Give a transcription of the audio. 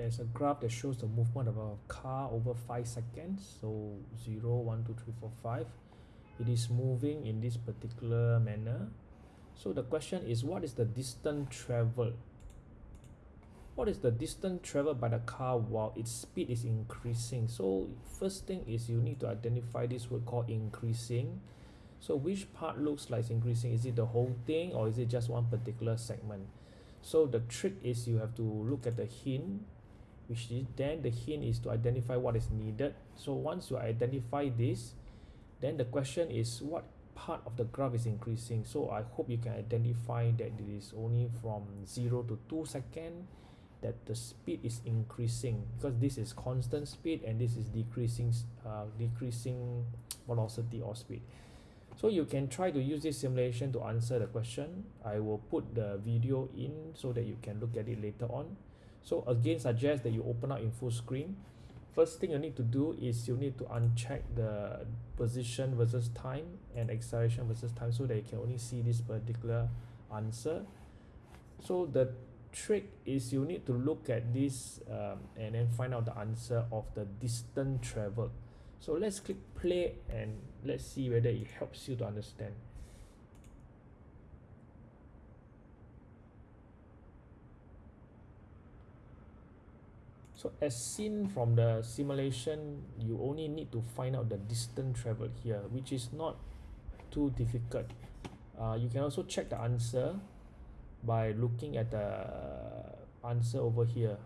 there's a graph that shows the movement of a car over five seconds so zero one two three four five. It is moving in this particular manner. So the question is what is the distance traveled what is the distance traveled by the car while its speed is increasing? So first thing is you need to identify this word called increasing. So which part looks like increasing? Is it the whole thing or is it just one particular segment? So the trick is you have to look at the hint which is then the hint is to identify what is needed. So once you identify this then the question is what part of the graph is increasing. So I hope you can identify that it is only from 0 to 2 second that the speed is increasing because this is constant speed and this is decreasing uh, decreasing velocity or speed. So you can try to use this simulation to answer the question. I will put the video in so that you can look at it later on so again suggest that you open up in full screen. First thing you need to do is you need to uncheck the position versus time and acceleration versus time so that you can only see this particular answer. So the trick is you need to look at this um, and then find out the answer of the distance traveled so let's click play and let's see whether it helps you to understand so as seen from the simulation you only need to find out the distance traveled here which is not too difficult. Uh, you can also check the answer by looking at the answer over here